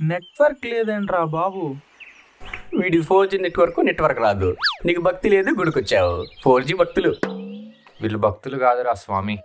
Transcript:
Network లేదేంట్రా బాబు. వీడి four G network network రాదు. నీకు భక్తి లేదు గుడికొచ్చావు. ఫోర్ జీ భక్తులు. వీళ్ళు భక్తులు కాదురా స్వామి.